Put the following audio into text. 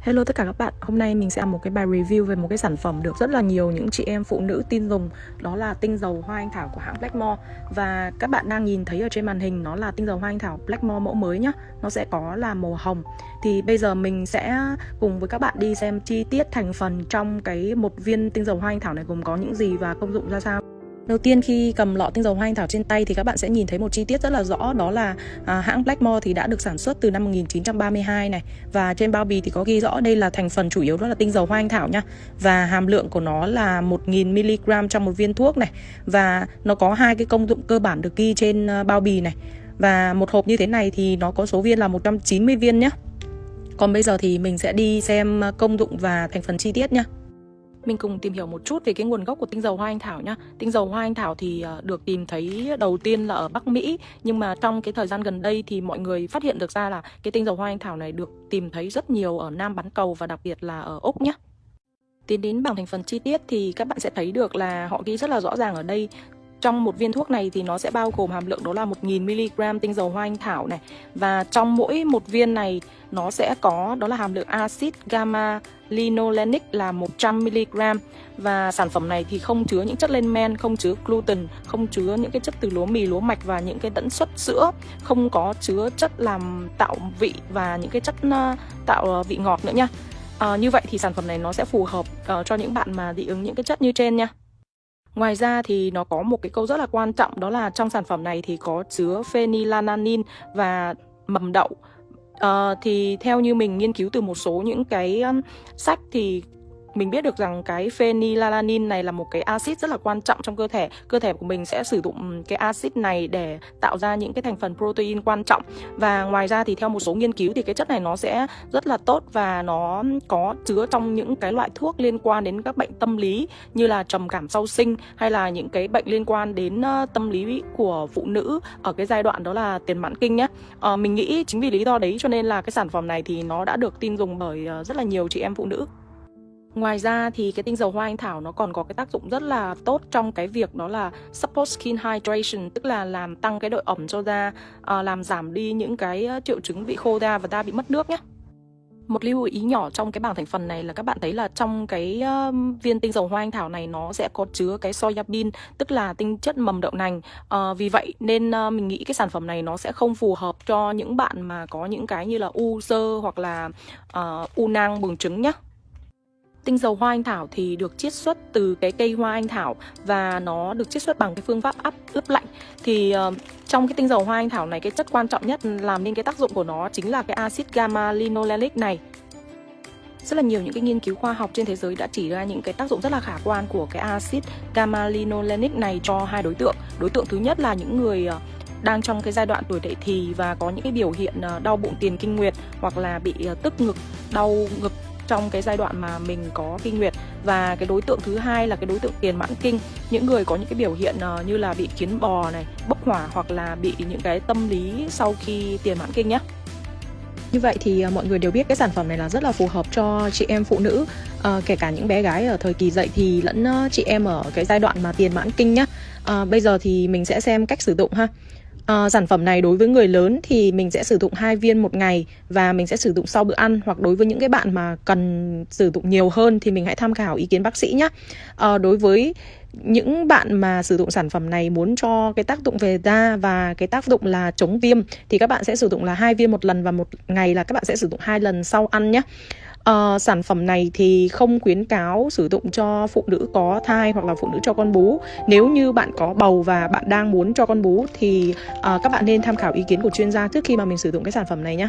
Hello tất cả các bạn, hôm nay mình sẽ làm một cái bài review về một cái sản phẩm được rất là nhiều những chị em phụ nữ tin dùng. Đó là tinh dầu hoa anh thảo của hãng Blackmore Và các bạn đang nhìn thấy ở trên màn hình nó là tinh dầu hoa anh thảo Blackmore mẫu mới nhá. Nó sẽ có là màu hồng. Thì bây giờ mình sẽ cùng với các bạn đi xem chi tiết thành phần trong cái một viên tinh dầu hoa anh thảo này gồm có những gì và công dụng ra sao. Đầu tiên khi cầm lọ tinh dầu hoa anh thảo trên tay thì các bạn sẽ nhìn thấy một chi tiết rất là rõ đó là à, hãng Blackmore thì đã được sản xuất từ năm 1932 này. Và trên bao bì thì có ghi rõ đây là thành phần chủ yếu đó là tinh dầu hoa anh thảo nhá và hàm lượng của nó là 1000 mg trong một viên thuốc này. Và nó có hai cái công dụng cơ bản được ghi trên ờ, bao bì này. Và một hộp như thế này thì nó có số viên là 190 viên nhé Còn bây giờ thì mình sẽ đi xem ờ, công dụng và thành phần chi tiết nhá mình cùng tìm hiểu một chút về cái nguồn gốc của tinh dầu hoa anh thảo nhá. Tinh dầu hoa anh thảo thì ờ, được tìm thấy đầu tiên là ở Bắc Mỹ, nhưng mà trong cái thời gian gần đây thì mọi người phát hiện được ra là cái tinh dầu hoa anh thảo này được tìm thấy rất nhiều ở Nam bán cầu và đặc biệt là ở Úc nhá. Tiến đến bảng thành phần chi tiết thì các bạn sẽ thấy được là họ ghi rất là rõ ràng ở đây trong một viên thuốc này thì nó sẽ bao gồm hàm lượng đó là 1000mg tinh dầu hoa anh thảo này Và trong mỗi một viên này nó sẽ có đó là hàm lượng axit gamma linolenic là 100mg Và sản phẩm này thì không chứa những chất lên men, không chứa gluten, không chứa những cái chất từ lúa mì, lúa mạch và những cái tẫn xuất sữa. Không có chứa chất làm tạo vị và những cái chất ờ, tạo ờ, vị ngọt nữa nha. À, Như vậy thì sản phẩm này nó sẽ phù hợp uh, cho những bạn mà dị ứng những cái chất như trên nha. Ngoài ra thì nó có một cái câu rất là quan trọng đó là trong sản phẩm này thì có chứa phenylalanin và mầm đậu. Uh, thì theo như mình nghiên cứu từ một số những cái um, sách thì mình biết được rằng cái phenylalanin này là một cái axit rất là quan trọng trong cơ thể. Cơ thể của mình sẽ sử dụng cái axit này để tạo ra những cái thành phần protein quan trọng. Và ngoài ra thì theo một số nghiên cứu thì cái chất này nó sẽ rất là tốt và nó có chứa trong những cái loại thuốc liên quan đến các bệnh tâm lý như là trầm cảm sau sinh hay là những cái bệnh liên quan đến tâm lý của phụ nữ ở cái giai đoạn đó là tiền mãn kinh nhé. À, mình nghĩ chính vì lý do đấy cho nên là cái sản phẩm này thì nó đã được tin dùng bởi ờ, rất là nhiều chị em phụ nữ. Ngoài ra thì cái tinh dầu hoa anh thảo nó còn có cái tác dụng rất là tốt trong cái việc đó là support skin hydration tức là làm tăng cái độ ẩm cho da, ờ, làm giảm đi những cái ờ, triệu chứng bị khô da và da bị mất nước nhé. Một lưu ý nhỏ trong cái bảng thành phần này là các bạn thấy là trong cái uh, viên tinh dầu hoa anh thảo này nó sẽ có chứa cái soyabin tức là tinh chất mầm đậu nành. Uh, vì vậy nên uh, mình nghĩ cái sản phẩm này nó sẽ không phù hợp cho những bạn mà có những cái như là u sơ hoặc là uh, u nang buồng trứng nhá. Tinh dầu hoa anh thảo thì được chiết xuất từ cái cây hoa anh thảo và nó được chiết xuất bằng cái phương pháp áp ướp lạnh. Thì uh, trong cái tinh dầu hoa anh thảo này cái chất quan trọng nhất làm nên cái tác dụng của nó chính là cái axit gamma linolenic này. Rất là nhiều những cái nghiên cứu khoa học trên thế giới đã chỉ ra những cái tác dụng rất là khả quan của cái axit gamma linolenic này cho hai đối tượng. Đối tượng thứ nhất là những người uh, đang trong cái giai đoạn tuổi dậy thì và có những cái biểu hiện ờ, đau bụng tiền kinh nguyệt hoặc là bị tức ngực, đau ngực trong cái giai đoạn mà mình có kinh nguyệt. Và cái đối tượng thứ hai là cái đối tượng tiền mãn kinh. Những người có những cái biểu hiện ờ, như là bị kiến bò này bốc hỏa hoặc là bị những cái tâm lý sau khi tiền mãn kinh nhé như vậy thì ờ, mọi người đều biết cái sản phẩm này là rất là phù hợp cho chị em phụ nữ. À, kể cả những bé gái ở thời kỳ dậy thì lẫn chị em ở cái giai đoạn mà tiền mãn kinh nhá. À, bây giờ thì mình sẽ xem cách sử dụng ha. À, sản phẩm này đối với người lớn thì mình sẽ sử dụng hai viên một ngày và mình sẽ sử dụng sau bữa ăn hoặc đối với những cái bạn mà cần sử dụng nhiều hơn thì mình hãy tham khảo ý kiến bác sĩ nhé. À, ờ, đối với những bạn mà sử dụng sản phẩm này muốn cho cái tác dụng về da và cái tác dụng là chống viêm thì các bạn sẽ sử dụng là hai viên một lần và một ngày là các bạn sẽ sử dụng hai lần sau ăn nhé à, sản phẩm này thì không khuyến cáo sử dụng cho phụ nữ có thai hoặc là phụ nữ cho con bú. Nếu như bạn có bầu và bạn đang muốn cho con bú thì à, các bạn nên tham khảo ý kiến của chuyên gia trước khi mà mình sử dụng cái sản phẩm này nhé